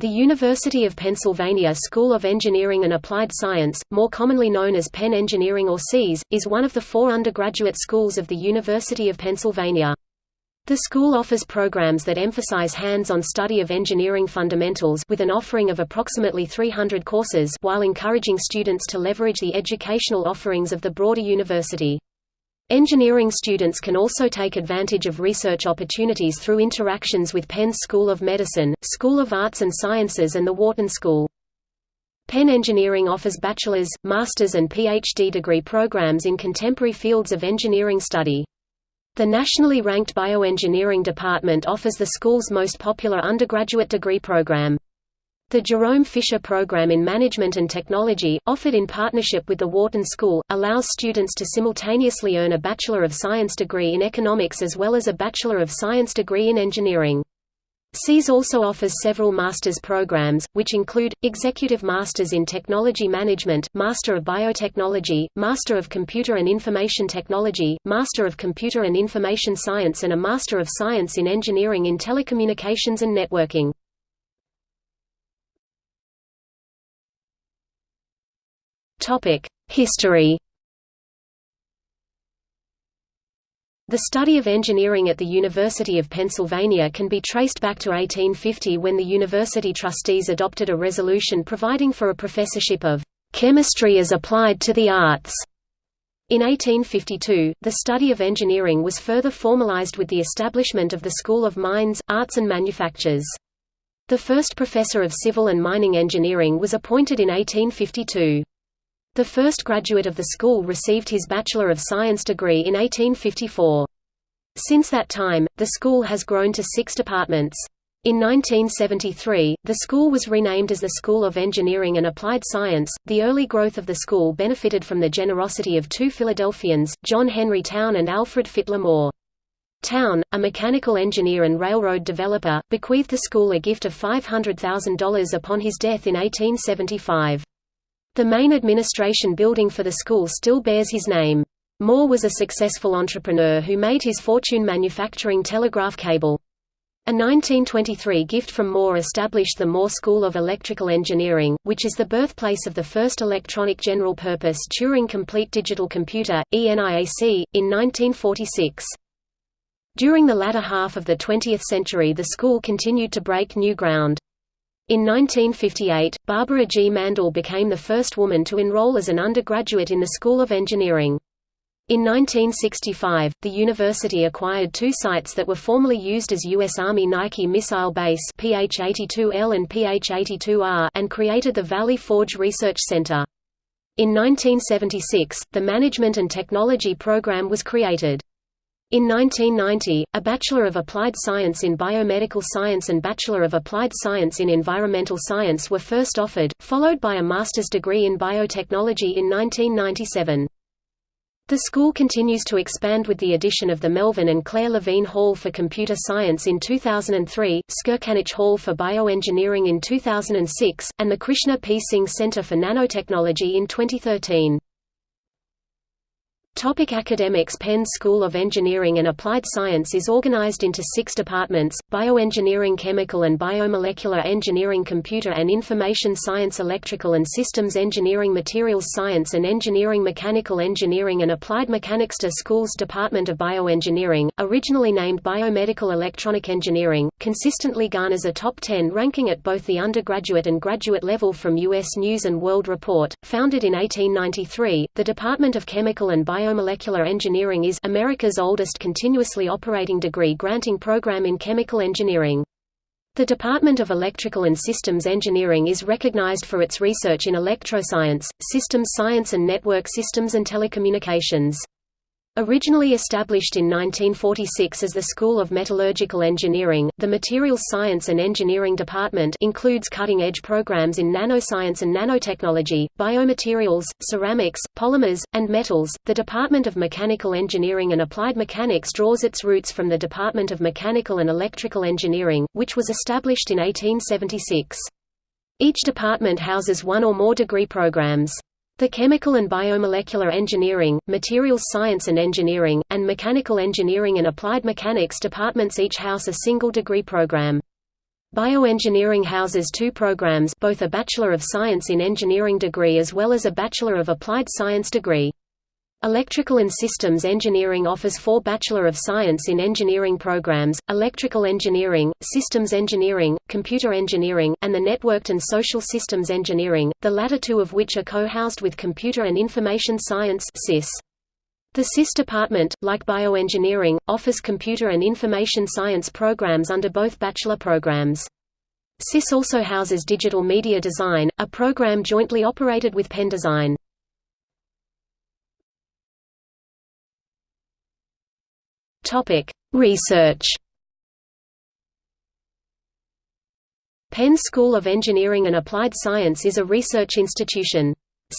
The University of Pennsylvania School of Engineering and Applied Science, more commonly known as Penn Engineering or SEAS, is one of the four undergraduate schools of the University of Pennsylvania. The school offers programs that emphasize hands-on study of engineering fundamentals with an offering of approximately 300 courses while encouraging students to leverage the educational offerings of the broader university. Engineering students can also take advantage of research opportunities through interactions with Penn's School of Medicine, School of Arts and Sciences and the Wharton School. Penn Engineering offers bachelor's, master's and PhD degree programs in contemporary fields of engineering study. The nationally ranked bioengineering department offers the school's most popular undergraduate degree program. The Jerome Fisher Program in Management and Technology, offered in partnership with the Wharton School, allows students to simultaneously earn a Bachelor of Science degree in economics as well as a Bachelor of Science degree in engineering. SEAS also offers several master's programs, which include, Executive Masters in Technology Management Master of Biotechnology, Master of Computer and Information Technology, Master of Computer and Information Science and a Master of Science in Engineering in Telecommunications and Networking. History The study of engineering at the University of Pennsylvania can be traced back to 1850 when the university trustees adopted a resolution providing for a professorship of chemistry as applied to the arts. In 1852, the study of engineering was further formalized with the establishment of the School of Mines, Arts and Manufactures. The first professor of civil and mining engineering was appointed in 1852. The first graduate of the school received his Bachelor of Science degree in 1854. Since that time, the school has grown to six departments. In 1973, the school was renamed as the School of Engineering and Applied Science. The early growth of the school benefited from the generosity of two Philadelphians, John Henry Towne and Alfred Fitler Moore. Towne, a mechanical engineer and railroad developer, bequeathed the school a gift of $500,000 upon his death in 1875. The main administration building for the school still bears his name. Moore was a successful entrepreneur who made his fortune manufacturing telegraph cable. A 1923 gift from Moore established the Moore School of Electrical Engineering, which is the birthplace of the first electronic general-purpose Turing Complete Digital Computer, ENIAC, in 1946. During the latter half of the 20th century the school continued to break new ground. In 1958, Barbara G. Mandel became the first woman to enroll as an undergraduate in the School of Engineering. In 1965, the university acquired two sites that were formerly used as U.S. Army Nike Missile Base PH-82L and PH-82R and created the Valley Forge Research Center. In 1976, the Management and Technology program was created. In 1990, a Bachelor of Applied Science in Biomedical Science and Bachelor of Applied Science in Environmental Science were first offered, followed by a master's degree in biotechnology in 1997. The school continues to expand with the addition of the Melvin and Claire Levine Hall for Computer Science in 2003, Skirkanich Hall for Bioengineering in 2006, and the Krishna P. Singh Center for Nanotechnology in 2013. Topic academics Penn School of Engineering and Applied Science is organized into six departments, Bioengineering Chemical and Biomolecular Engineering Computer and Information Science Electrical and Systems Engineering Materials Science and Engineering Mechanical Engineering and Applied Mechanics to School's Department of Bioengineering, originally named Biomedical Electronic Engineering, consistently garners a top 10 ranking at both the undergraduate and graduate level from U.S. News & World Report. Founded in 1893, the Department of Chemical and Bio Biomolecular Engineering is America's oldest continuously operating degree-granting program in chemical engineering. The Department of Electrical and Systems Engineering is recognized for its research in electroscience, systems science and network systems and telecommunications. Originally established in 1946 as the School of Metallurgical Engineering, the Materials Science and Engineering Department includes cutting-edge programs in nanoscience and nanotechnology, biomaterials, ceramics, polymers, and metals. The Department of Mechanical Engineering and Applied Mechanics draws its roots from the Department of Mechanical and Electrical Engineering, which was established in 1876. Each department houses one or more degree programs. The Chemical and Biomolecular Engineering, Materials Science and Engineering, and Mechanical Engineering and Applied Mechanics departments each house a single degree program. Bioengineering houses two programs both a Bachelor of Science in Engineering degree as well as a Bachelor of Applied Science degree. Electrical and Systems Engineering offers four Bachelor of Science in Engineering programs, Electrical Engineering, Systems Engineering, Computer Engineering, and the Networked and Social Systems Engineering, the latter two of which are co-housed with Computer and Information Science. The CIS department, like bioengineering, offers computer and information science programs under both bachelor programs. CIS also houses digital media design, a program jointly operated with PennDesign. Topic: Research. Penn School of Engineering and Applied Science is a research institution.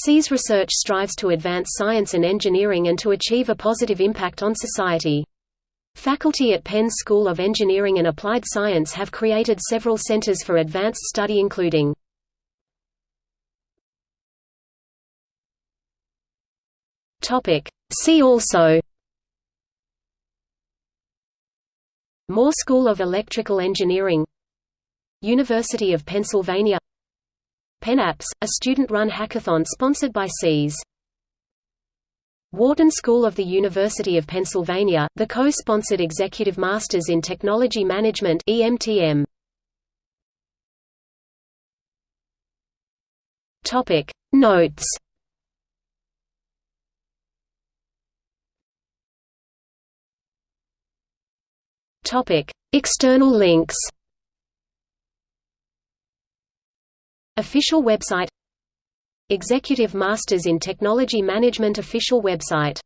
SEAS research strives to advance science and engineering and to achieve a positive impact on society. Faculty at Penn School of Engineering and Applied Science have created several centers for advanced study including See also Moore School of Electrical Engineering University of Pennsylvania PennApps, a student-run hackathon sponsored by SEAS. Wharton School of the University of Pennsylvania, the co-sponsored Executive Masters in Technology Management EMTM. Topic Notes Topic. External links Official website Executive Masters in Technology Management official website